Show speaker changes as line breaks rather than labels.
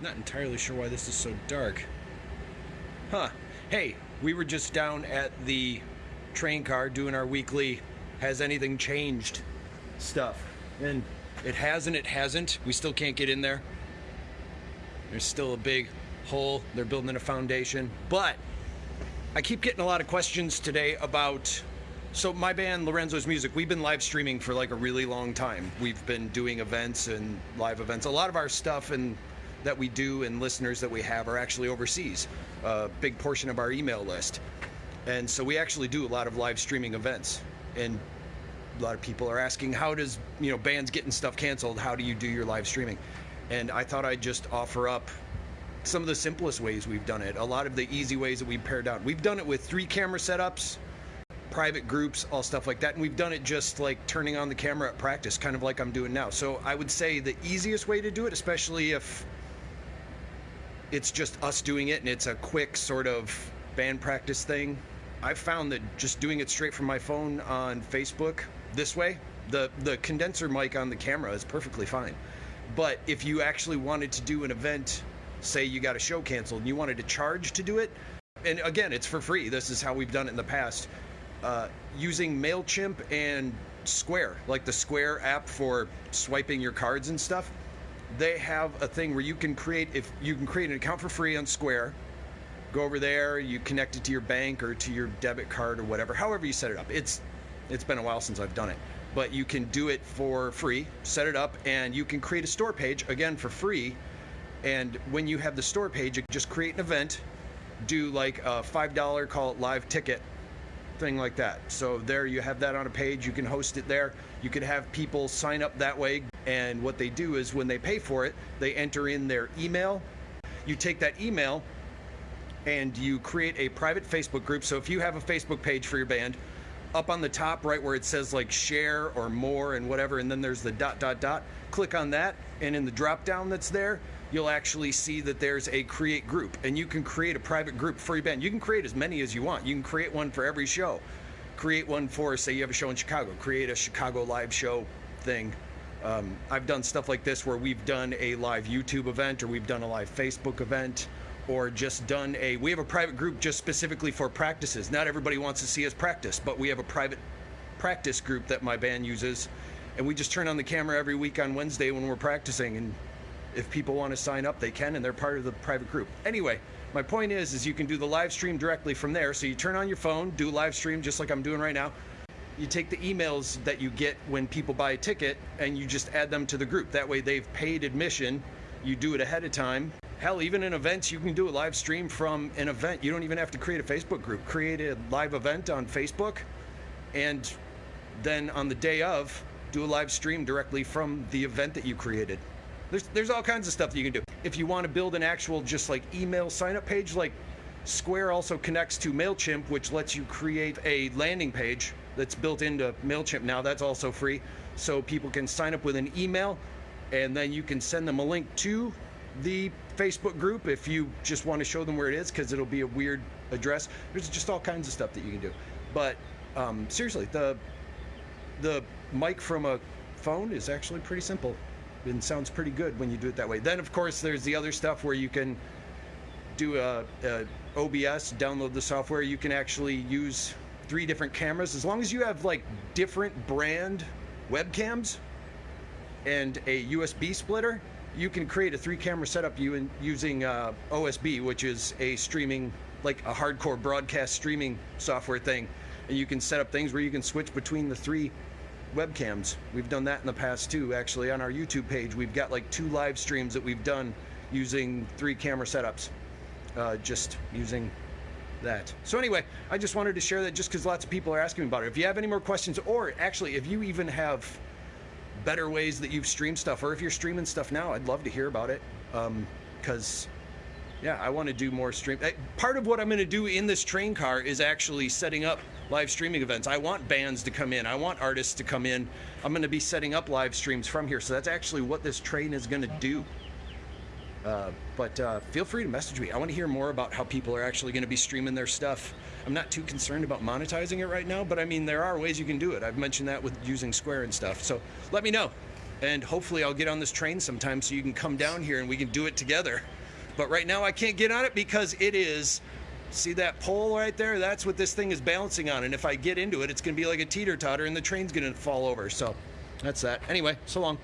Not entirely sure why this is so dark. Huh. Hey, we were just down at the train car doing our weekly Has Anything Changed stuff. And it has and it hasn't. We still can't get in there. There's still a big hole. They're building a foundation. But I keep getting a lot of questions today about. So, my band, Lorenzo's Music, we've been live streaming for like a really long time. We've been doing events and live events. A lot of our stuff and that we do and listeners that we have are actually overseas. A big portion of our email list. And so we actually do a lot of live streaming events. And a lot of people are asking, how does, you know, bands getting stuff canceled, how do you do your live streaming? And I thought I'd just offer up some of the simplest ways we've done it. A lot of the easy ways that we've pared down. We've done it with three camera setups, private groups, all stuff like that. And we've done it just like turning on the camera at practice, kind of like I'm doing now. So I would say the easiest way to do it, especially if it's just us doing it and it's a quick sort of band practice thing. I've found that just doing it straight from my phone on Facebook this way, the the condenser mic on the camera is perfectly fine. But if you actually wanted to do an event, say you got a show canceled and you wanted to charge to do it, and again, it's for free. This is how we've done it in the past. Uh, using MailChimp and Square, like the Square app for swiping your cards and stuff, they have a thing where you can create if you can create an account for free on Square. Go over there, you connect it to your bank or to your debit card or whatever, however you set it up. It's it's been a while since I've done it, but you can do it for free. Set it up, and you can create a store page again for free. And when you have the store page, you just create an event, do like a five dollar call it live ticket thing like that. So there you have that on a page. You can host it there. You could have people sign up that way. And what they do is when they pay for it, they enter in their email. You take that email and you create a private Facebook group. So if you have a Facebook page for your band, up on the top right where it says like share or more and whatever, and then there's the dot dot dot, click on that, and in the drop down that's there, you'll actually see that there's a create group, and you can create a private group for your band. You can create as many as you want. You can create one for every show. Create one for, say, you have a show in Chicago, create a Chicago live show thing. Um, I've done stuff like this where we've done a live YouTube event or we've done a live Facebook event or just done a we have a private group just specifically for practices. Not everybody wants to see us practice but we have a private practice group that my band uses. And we just turn on the camera every week on wednesday when we're practicing. And if people want to sign up they can and they're part of the private group. Anyway my point is is you can do the live stream directly from there. So you turn on your phone do live stream just like i'm doing right now you take the emails that you get when people buy a ticket and you just add them to the group that way they've paid admission you do it ahead of time Hell, even in events, you can do a live stream from an event. You don't even have to create a Facebook group. Create a live event on Facebook, and then on the day of, do a live stream directly from the event that you created. There's there's all kinds of stuff that you can do. If you want to build an actual just like email sign up page, like Square also connects to MailChimp, which lets you create a landing page that's built into MailChimp now. That's also free. So people can sign up with an email and then you can send them a link to the Facebook group if you just want to show them where it is because it'll be a weird address. There's just all kinds of stuff that you can do. But um, seriously, the the mic from a phone is actually pretty simple and sounds pretty good when you do it that way. Then of course there's the other stuff where you can do a, a OBS, download the software. You can actually use three different cameras as long as you have like different brand webcams and a USB splitter you can create a three camera setup using uh, OSB, which is a streaming, like a hardcore broadcast streaming software thing. And you can set up things where you can switch between the three webcams. We've done that in the past too, actually. On our YouTube page, we've got like two live streams that we've done using three camera setups, uh, just using that. So, anyway, I just wanted to share that just because lots of people are asking me about it. If you have any more questions, or actually, if you even have better ways that you've streamed stuff, or if you're streaming stuff now, I'd love to hear about it. Because, um, yeah, I want to do more stream. Eh, part of what I'm going to do in this train car is actually setting up live streaming events. I want bands to come in. I want artists to come in. I'm going to be setting up live streams from here. So that's actually what this train is going to do. Uh, but uh, feel free to message me. I want to hear more about how people are actually going to be streaming their stuff. I'm not too concerned about monetizing it right now, but I mean, there are ways you can do it. I've mentioned that with using Square and stuff. So let me know. and hopefully I'll get on this train sometime so you can come down here and we can do it together. But right now I can't get on it because it is. See that pole right there? That's what this thing is balancing on. And if I get into it, it's going to be like a teeter totter and the train's going to fall over. So that's that. Anyway, so long.